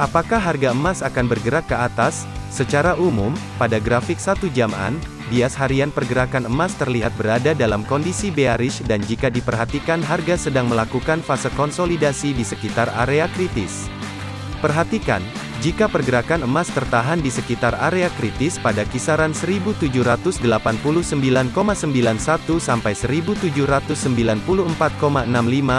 Apakah harga emas akan bergerak ke atas? Secara umum, pada grafik satu jaman, bias harian pergerakan emas terlihat berada dalam kondisi bearish dan jika diperhatikan harga sedang melakukan fase konsolidasi di sekitar area kritis. Perhatikan, jika pergerakan emas tertahan di sekitar area kritis pada kisaran 1789,91 sampai 1794,65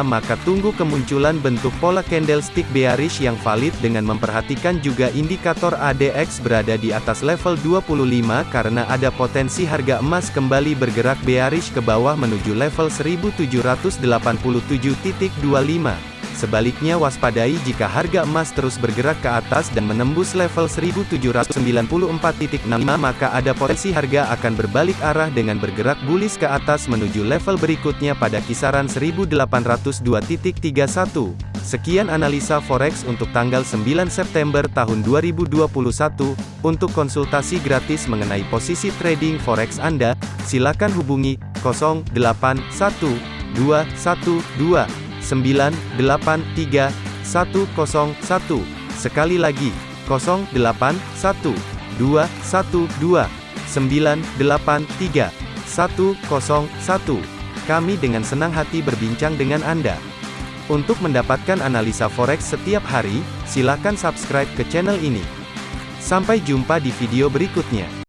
maka tunggu kemunculan bentuk pola candlestick bearish yang valid dengan memperhatikan juga indikator ADX berada di atas level 25 karena ada potensi harga emas kembali bergerak bearish ke bawah menuju level 1787.25. Sebaliknya waspadai jika harga emas terus bergerak ke atas dan menembus level 1794.65 maka ada potensi harga akan berbalik arah dengan bergerak bullish ke atas menuju level berikutnya pada kisaran 1802.31. Sekian analisa forex untuk tanggal 9 September tahun 2021. Untuk konsultasi gratis mengenai posisi trading forex Anda, silakan hubungi 081212 983 101. Sekali lagi, 081 212 983 101. Kami dengan senang hati berbincang dengan Anda. Untuk mendapatkan analisa forex setiap hari, silakan subscribe ke channel ini. Sampai jumpa di video berikutnya.